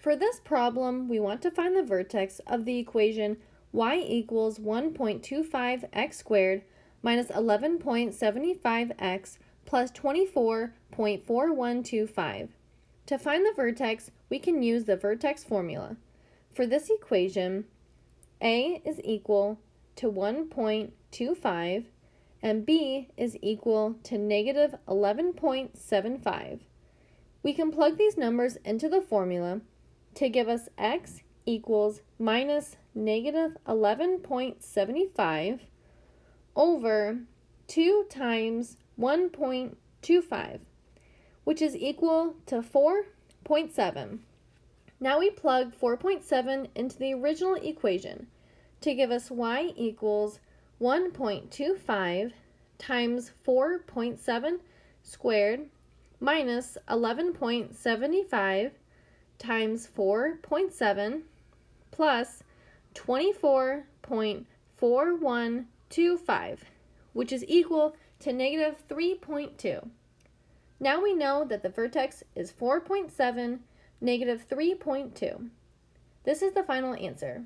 For this problem, we want to find the vertex of the equation y equals 1.25x squared minus 11.75x plus 24.4125. To find the vertex, we can use the vertex formula. For this equation, a is equal to 1.25 and b is equal to negative 11.75. We can plug these numbers into the formula to give us x equals minus negative 11.75 over 2 times 1.25, which is equal to 4.7. Now we plug 4.7 into the original equation to give us y equals 1.25 times 4.7 squared minus 11.75 times 4.7 plus 24.4125, which is equal to negative 3.2. Now we know that the vertex is 4.7, negative 3.2. This is the final answer.